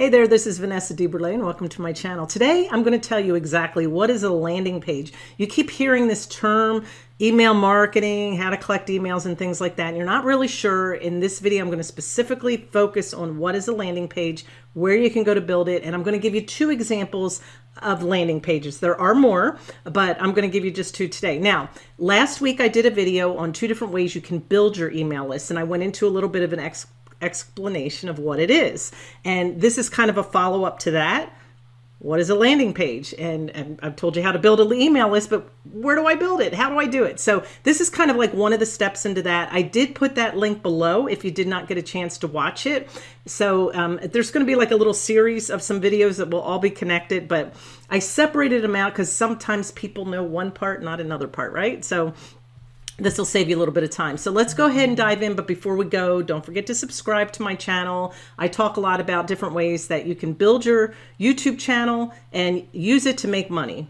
Hey there, this is Vanessa DeBurle and welcome to my channel. Today, I'm going to tell you exactly what is a landing page. You keep hearing this term, email marketing, how to collect emails and things like that. And you're not really sure. In this video, I'm going to specifically focus on what is a landing page, where you can go to build it. And I'm going to give you two examples of landing pages. There are more, but I'm going to give you just two today. Now, last week I did a video on two different ways you can build your email list. And I went into a little bit of an ex explanation of what it is. And this is kind of a follow up to that. What is a landing page? And, and, I've told you how to build an email list, but where do I build it? How do I do it? So this is kind of like one of the steps into that. I did put that link below if you did not get a chance to watch it. So um, there's going to be like a little series of some videos that will all be connected, but I separated them out because sometimes people know one part, not another part, right? So this will save you a little bit of time. So let's go ahead and dive in. But before we go, don't forget to subscribe to my channel. I talk a lot about different ways that you can build your YouTube channel and use it to make money.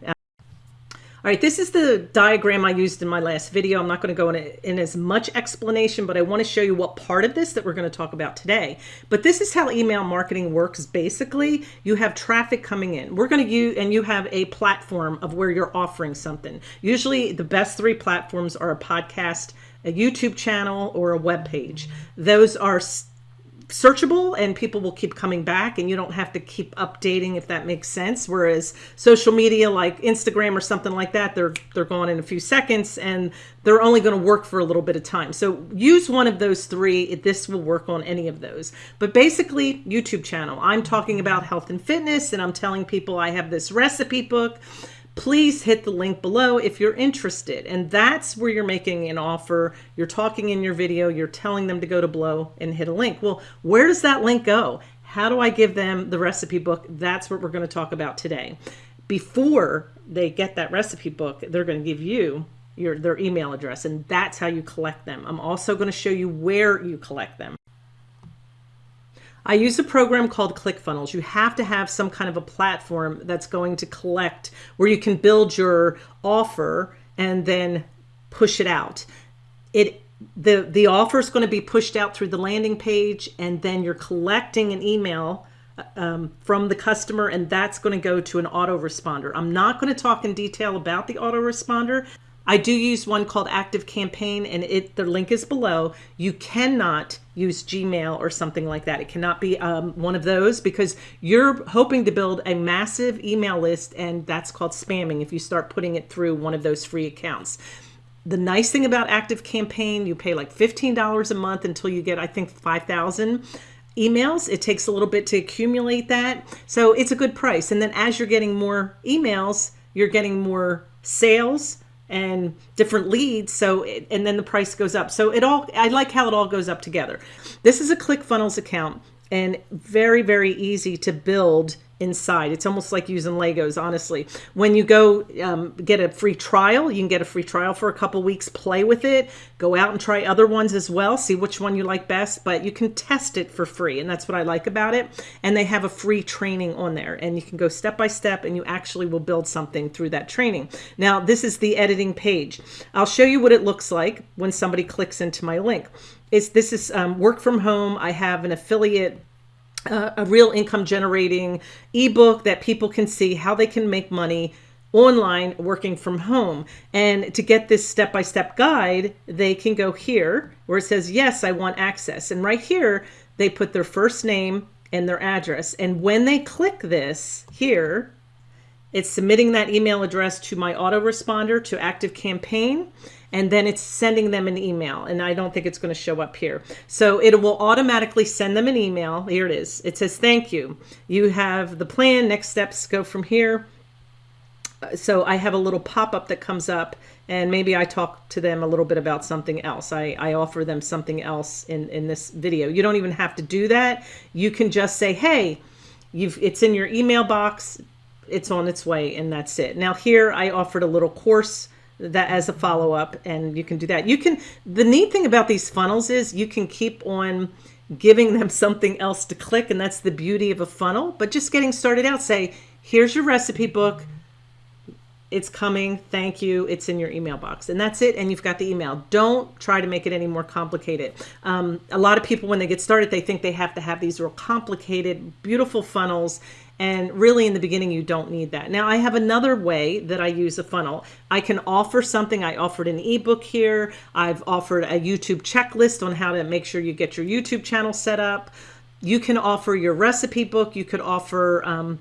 All right, this is the diagram I used in my last video. I'm not going to go in, in as much explanation, but I want to show you what part of this that we're going to talk about today. But this is how email marketing works. Basically, you have traffic coming in. We're going to use, and you have a platform of where you're offering something. Usually the best three platforms are a podcast, a YouTube channel, or a web page. Those are searchable and people will keep coming back and you don't have to keep updating if that makes sense. Whereas social media like Instagram or something like that they're they're gone in a few seconds and they're only going to work for a little bit of time. So use one of those three this will work on any of those. But basically YouTube channel. I'm talking about health and fitness and I'm telling people I have this recipe book please hit the link below if you're interested. And that's where you're making an offer. You're talking in your video, you're telling them to go to below and hit a link. Well, where does that link go? How do I give them the recipe book? That's what we're going to talk about today. Before they get that recipe book, they're going to give you your their email address and that's how you collect them. I'm also going to show you where you collect them. I use a program called ClickFunnels. You have to have some kind of a platform that's going to collect where you can build your offer and then push it out. It the the offer is going to be pushed out through the landing page and then you're collecting an email um, from the customer and that's going to go to an autoresponder. I'm not going to talk in detail about the autoresponder. I do use one called Active Campaign and it the link is below. You cannot use Gmail or something like that. It cannot be um, one of those because you're hoping to build a massive email list and that's called spamming if you start putting it through one of those free accounts. The nice thing about Active Campaign, you pay like $15 a month until you get, I think, 5,000 emails. It takes a little bit to accumulate that. So it's a good price. And then as you're getting more emails, you're getting more sales, and different leads. So, it, and then the price goes up. So it all, I like how it all goes up together. This is a ClickFunnels account and very, very easy to build inside. It's almost like using Legos, honestly. When you go um, get a free trial, you can get a free trial for a couple weeks, play with it, go out and try other ones as well, see which one you like best, but you can test it for free. And that's what I like about it. And they have a free training on there and you can go step by step and you actually will build something through that training. Now, this is the editing page. I'll show you what it looks like when somebody clicks into my link. It's, this is um, work from home. I have an affiliate a real income generating ebook that people can see how they can make money online working from home. And to get this step-by-step -step guide, they can go here where it says, yes, I want access. And right here, they put their first name and their address. And when they click this here, it's submitting that email address to my autoresponder to Active Campaign and then it's sending them an email and I don't think it's going to show up here. So it will automatically send them an email. Here it is. It says, thank you. You have the plan. Next steps go from here. So I have a little pop-up that comes up and maybe I talk to them a little bit about something else. I, I offer them something else in, in this video. You don't even have to do that. You can just say, hey, you've it's in your email box. It's on its way and that's it. Now here I offered a little course that as a follow-up and you can do that. You can, the neat thing about these funnels is you can keep on giving them something else to click and that's the beauty of a funnel, but just getting started out, say, here's your recipe book, it's coming. Thank you. It's in your email box. And that's it. And you've got the email. Don't try to make it any more complicated. Um, a lot of people, when they get started, they think they have to have these real complicated, beautiful funnels. And really, in the beginning, you don't need that. Now, I have another way that I use a funnel. I can offer something. I offered an ebook here. I've offered a YouTube checklist on how to make sure you get your YouTube channel set up. You can offer your recipe book. You could offer, um,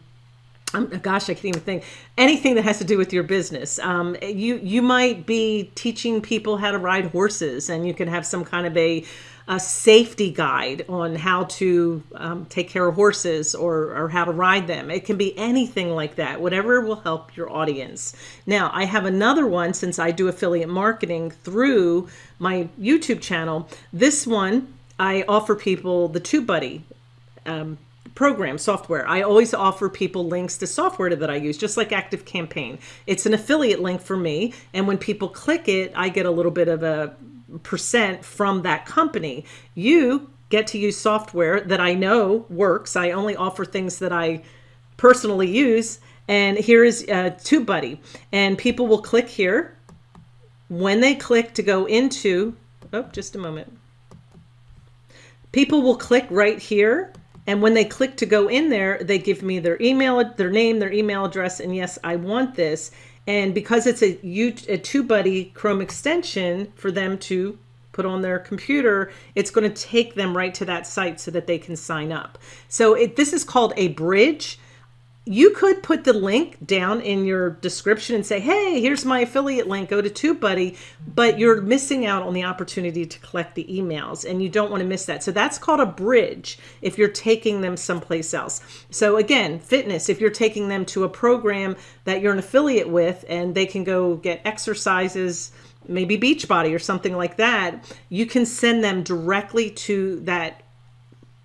um, gosh, I can't even think anything that has to do with your business. Um, you you might be teaching people how to ride horses, and you can have some kind of a, a safety guide on how to um, take care of horses or or how to ride them. It can be anything like that, whatever will help your audience. Now, I have another one since I do affiliate marketing through my YouTube channel. This one I offer people the TubeBuddy. Um, program software. I always offer people links to software that I use, just like Active Campaign. It's an affiliate link for me. And when people click it, I get a little bit of a percent from that company. You get to use software that I know works. I only offer things that I personally use. And here is uh, TubeBuddy. And people will click here. When they click to go into, oh, just a moment. People will click right here and when they click to go in there, they give me their email, their name, their email address, and yes, I want this. And because it's a, a TubeBuddy Chrome extension for them to put on their computer, it's going to take them right to that site so that they can sign up. So it, this is called a bridge you could put the link down in your description and say, hey, here's my affiliate link, go to TubeBuddy, but you're missing out on the opportunity to collect the emails and you don't want to miss that. So that's called a bridge if you're taking them someplace else. So again, fitness, if you're taking them to a program that you're an affiliate with and they can go get exercises, maybe Beachbody or something like that, you can send them directly to that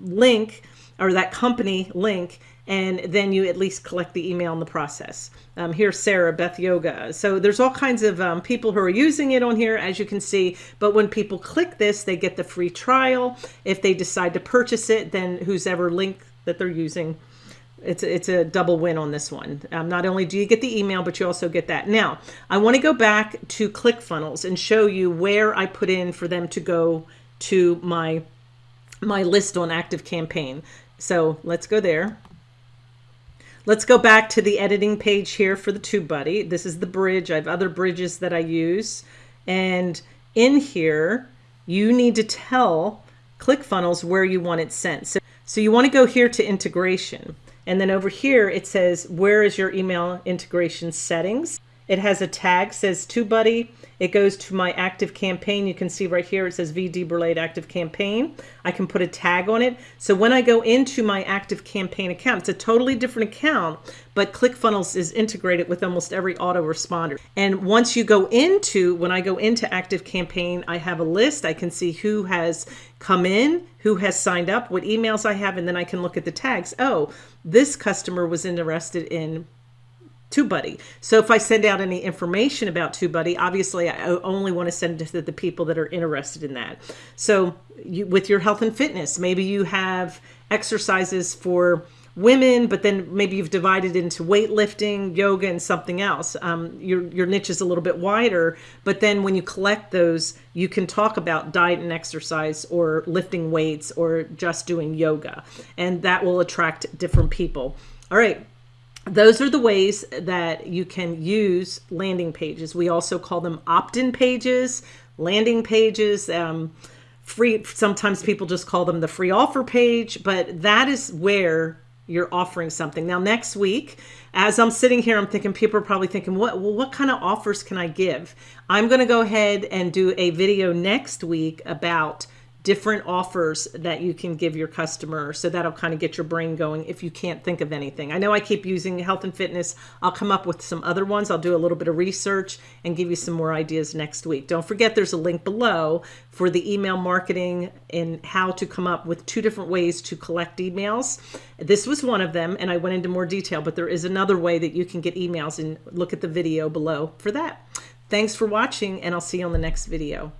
link or that company link and then you at least collect the email in the process. Um, here's Sarah, Beth Yoga. So there's all kinds of um, people who are using it on here, as you can see. But when people click this, they get the free trial. If they decide to purchase it, then who's ever link that they're using, it's a, it's a double win on this one. Um, not only do you get the email, but you also get that. Now, I want to go back to ClickFunnels and show you where I put in for them to go to my my list on Active Campaign. So let's go there. Let's go back to the editing page here for the TubeBuddy. This is the bridge. I have other bridges that I use. And in here, you need to tell ClickFunnels where you want it sent. So, so you want to go here to integration. And then over here, it says, where is your email integration settings? It has a tag, says TubeBuddy. It goes to my active campaign. You can see right here, it says VD Burlade active campaign. I can put a tag on it. So when I go into my active campaign account, it's a totally different account, but ClickFunnels is integrated with almost every autoresponder. And once you go into, when I go into active campaign, I have a list. I can see who has come in, who has signed up, what emails I have, and then I can look at the tags. Oh, this customer was interested in TubeBuddy. So if I send out any information about TubeBuddy, obviously I only want to send it to the people that are interested in that. So you, with your health and fitness, maybe you have exercises for women, but then maybe you've divided into weightlifting, yoga, and something else. Um, your, your niche is a little bit wider, but then when you collect those, you can talk about diet and exercise or lifting weights or just doing yoga, and that will attract different people. All right, those are the ways that you can use landing pages. We also call them opt-in pages, landing pages, um, free. Sometimes people just call them the free offer page, but that is where you're offering something. Now, next week, as I'm sitting here, I'm thinking people are probably thinking, what, well, what kind of offers can I give? I'm going to go ahead and do a video next week about different offers that you can give your customer. So that'll kind of get your brain going if you can't think of anything. I know I keep using health and fitness. I'll come up with some other ones. I'll do a little bit of research and give you some more ideas next week. Don't forget there's a link below for the email marketing and how to come up with two different ways to collect emails. This was one of them and I went into more detail, but there is another way that you can get emails and look at the video below for that. Thanks for watching and I'll see you on the next video.